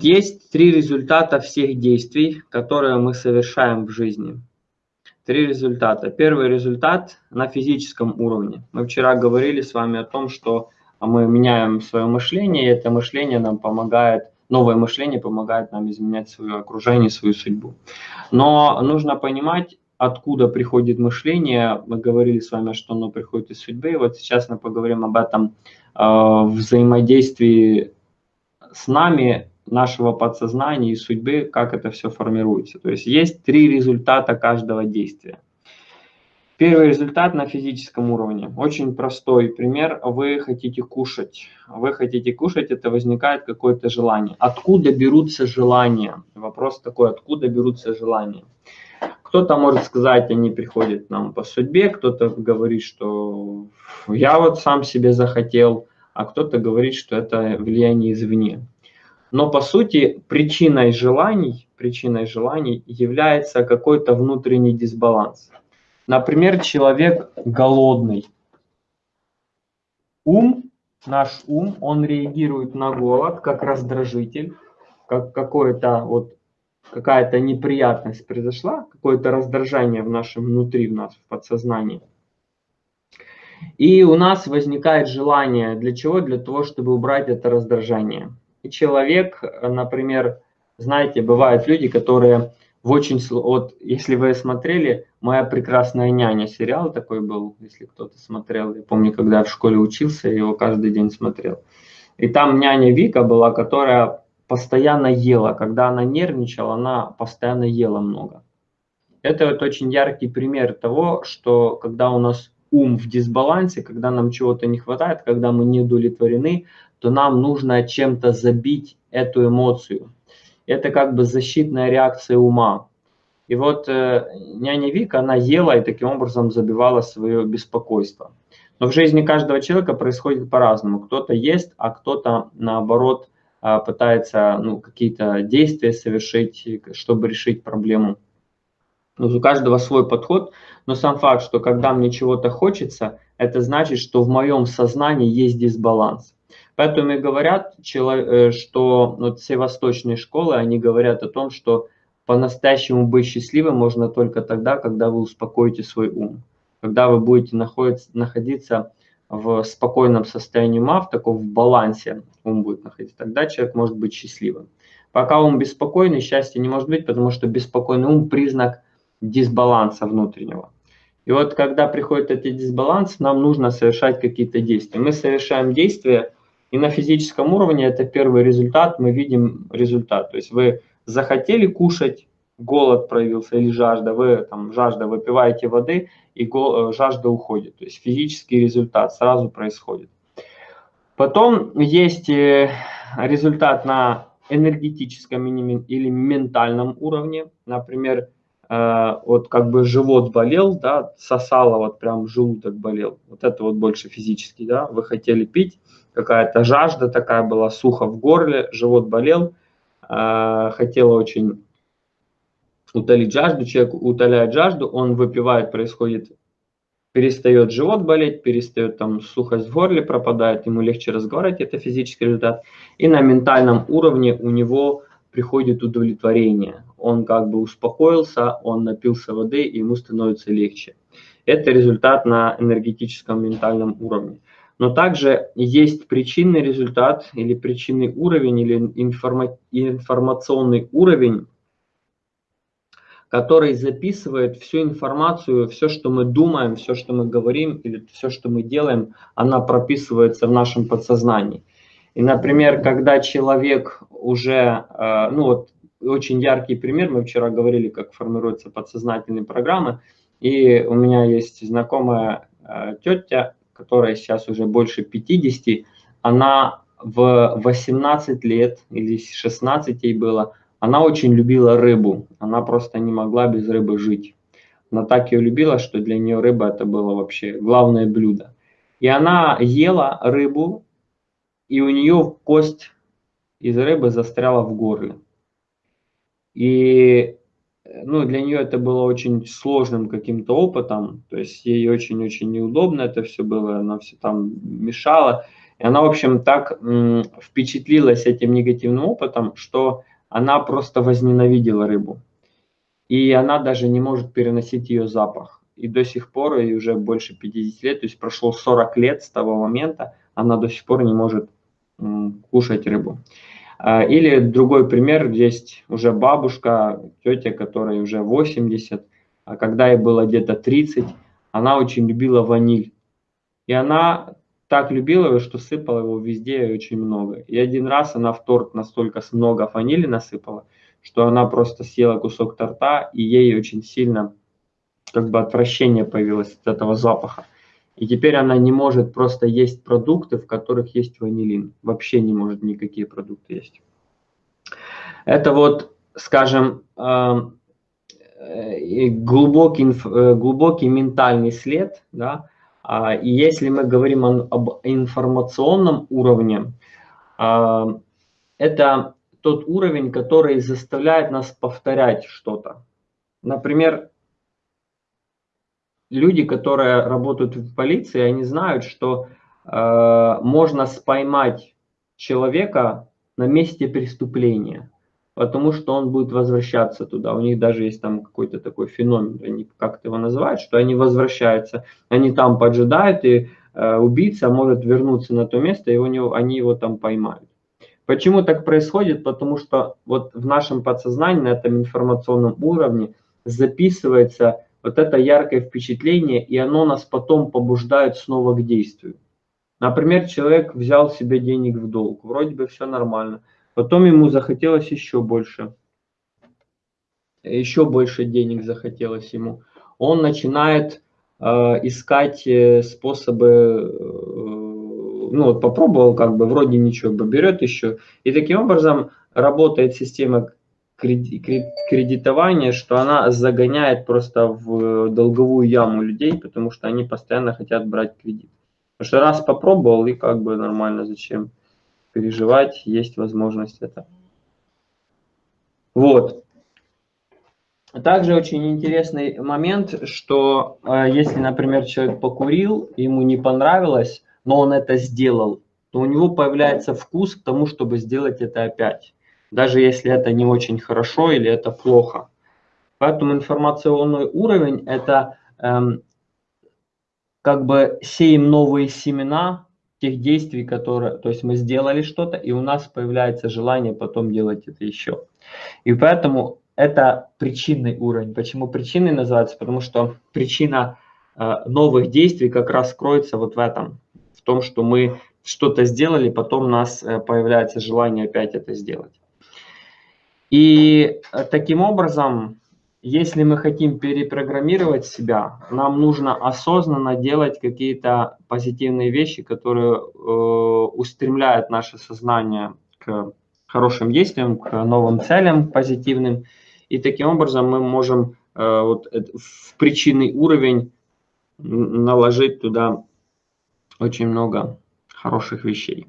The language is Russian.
Есть три результата всех действий, которые мы совершаем в жизни. Три результата. Первый результат на физическом уровне. Мы вчера говорили с вами о том, что мы меняем свое мышление, и это мышление нам помогает, новое мышление помогает нам изменять свое окружение, свою судьбу. Но нужно понимать, откуда приходит мышление. Мы говорили с вами, что оно приходит из судьбы. И вот сейчас мы поговорим об этом э, взаимодействии с нами нашего подсознания и судьбы, как это все формируется. То есть есть три результата каждого действия. Первый результат на физическом уровне. Очень простой пример. Вы хотите кушать. Вы хотите кушать, это возникает какое-то желание. Откуда берутся желания? Вопрос такой, откуда берутся желания? Кто-то может сказать, они приходят нам по судьбе, кто-то говорит, что я вот сам себе захотел, а кто-то говорит, что это влияние извне. Но по сути причиной желаний, причиной желаний является какой-то внутренний дисбаланс. Например, человек голодный. Ум, наш ум, он реагирует на голод как раздражитель, как какое-то вот какая-то неприятность произошла, какое-то раздражение в нашем внутри, в нас, в подсознании. И у нас возникает желание для чего? Для того, чтобы убрать это раздражение человек, например, знаете, бывают люди, которые в очень... Вот если вы смотрели «Моя прекрасная няня» сериал такой был, если кто-то смотрел. Я помню, когда я в школе учился, я его каждый день смотрел. И там няня Вика была, которая постоянно ела. Когда она нервничала, она постоянно ела много. Это вот очень яркий пример того, что когда у нас ум в дисбалансе, когда нам чего-то не хватает, когда мы не удовлетворены, то нам нужно чем-то забить эту эмоцию. Это как бы защитная реакция ума. И вот э, няня Вика, она ела и таким образом забивала свое беспокойство. Но в жизни каждого человека происходит по-разному. Кто-то ест, а кто-то наоборот э, пытается ну, какие-то действия совершить, чтобы решить проблему. Ну, у каждого свой подход, но сам факт, что когда мне чего-то хочется, это значит, что в моем сознании есть дисбаланс. Поэтому и говорят, э, что вот все восточные школы, они говорят о том, что по-настоящему быть счастливым можно только тогда, когда вы успокоите свой ум. Когда вы будете находиться в спокойном состоянии ума, в таком в балансе ум будет находиться, тогда человек может быть счастливым. Пока ум беспокойный, счастья не может быть, потому что беспокойный ум – признак дисбаланса внутреннего. И вот когда приходит этот дисбаланс, нам нужно совершать какие-то действия. Мы совершаем действия, и на физическом уровне это первый результат, мы видим результат. То есть вы захотели кушать, голод проявился или жажда, вы там жажда, выпиваете воды и э, жажда уходит. То есть физический результат сразу происходит. Потом есть э, результат на энергетическом или ментальном уровне. Например, вот как бы живот болел, да, сосало, вот прям желудок болел. Вот это вот больше физический, да, вы хотели пить, какая-то жажда такая была, сухо в горле, живот болел, э, хотела очень утолить жажду, человек утоляет жажду, он выпивает, происходит, перестает живот болеть, перестает там сухость в горле пропадает, ему легче разговаривать, это физический результат. И на ментальном уровне у него приходит удовлетворение. Он как бы успокоился, он напился воды, и ему становится легче. Это результат на энергетическом ментальном уровне. Но также есть причинный результат или причинный уровень или информа информационный уровень, который записывает всю информацию, все, что мы думаем, все, что мы говорим или все, что мы делаем, она прописывается в нашем подсознании. И, например, когда человек уже, э, ну вот очень яркий пример, мы вчера говорили, как формируются подсознательные программы, и у меня есть знакомая э, тетя, которая сейчас уже больше 50, она в 18 лет или 16 ей было, она очень любила рыбу. Она просто не могла без рыбы жить. Она так ее любила, что для нее рыба это было вообще главное блюдо. И она ела рыбу, и у нее кость из рыбы застряла в горле. И ну, для нее это было очень сложным каким-то опытом, то есть ей очень-очень неудобно это все было, она все там мешала. И она, в общем, так впечатлилась этим негативным опытом, что она просто возненавидела рыбу. И она даже не может переносить ее запах. И до сих пор, и уже больше 50 лет, то есть прошло 40 лет с того момента, она до сих пор не может кушать рыбу. А, или другой пример, есть уже бабушка, тетя, которая уже 80, а когда ей было где-то 30, она очень любила ваниль. И она так любила его, что сыпала его везде очень много. И один раз она в торт настолько много ванили насыпала, что она просто съела кусок торта, и ей очень сильно как бы отвращение появилось от этого запаха. И теперь она не может просто есть продукты, в которых есть ванилин. Вообще не может никакие продукты есть. Это вот, скажем, эм, э, глубокий, э, глубокий ментальный след. Да? А, и если мы говорим об информационном уровне, а, это тот уровень, который заставляет нас повторять что-то. Например, люди, которые работают в полиции, они знают, что э, можно споймать человека на месте преступления, потому что он будет возвращаться туда. У них даже есть там какой-то такой феномен, они как-то его называют, что они возвращаются, они там поджидают, и э, убийца может вернуться на то место, и у него, они его там поймают. Почему так происходит? Потому что вот в нашем подсознании, на этом информационном уровне записывается вот это яркое впечатление, и оно нас потом побуждает снова к действию. Например, человек взял себе денег в долг, вроде бы все нормально, потом ему захотелось еще больше, еще больше денег захотелось ему. Он начинает э, искать э, способы, э, ну вот попробовал, как бы вроде ничего, берет еще. И таким образом работает система кредитование, что она загоняет просто в долговую яму людей, потому что они постоянно хотят брать кредит. Потому что раз попробовал, и как бы нормально, зачем переживать, есть возможность это. Вот. Также очень интересный момент, что э, если, например, человек покурил, ему не понравилось, но он это сделал, то у него появляется вкус к тому, чтобы сделать это опять даже если это не очень хорошо или это плохо. Поэтому информационный уровень – это эм, как бы сеем новые семена тех действий, которые, то есть мы сделали что-то, и у нас появляется желание потом делать это еще. И поэтому это причинный уровень. Почему причинный называется? Потому что причина э, новых действий как раз кроется вот в этом, в том, что мы что-то сделали, потом у нас э, появляется желание опять это сделать. И э, таким образом, если мы хотим перепрограммировать себя, нам нужно осознанно делать какие-то позитивные вещи, которые э, устремляют наше сознание к хорошим действиям, к новым целям позитивным. И таким образом мы можем э, вот, в причинный уровень наложить туда очень много хороших вещей.